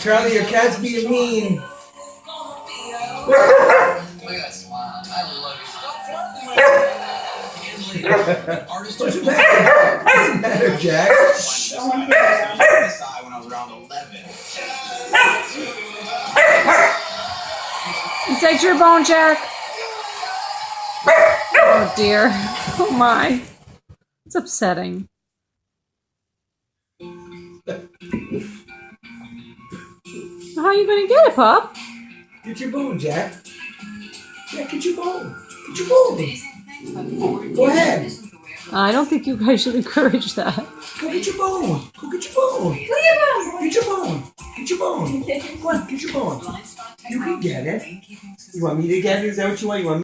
Charlie, your cat's being mean. Look at that smile. I love you. Artist What's the matter? What's the matter, Jack? when I was around 11. You take your bone, Jack. Oh dear. Oh my. It's upsetting. How are you gonna get it, pup? Get your bone, Jack. Jack, get your bone. Get your bone. Go ahead. I don't think you guys should encourage that. Go get your bone. Go get your bone. Get your bone. Get your bone. Get Go on, get your bone. You can get it. You want me to get it? Is that what you want? You want me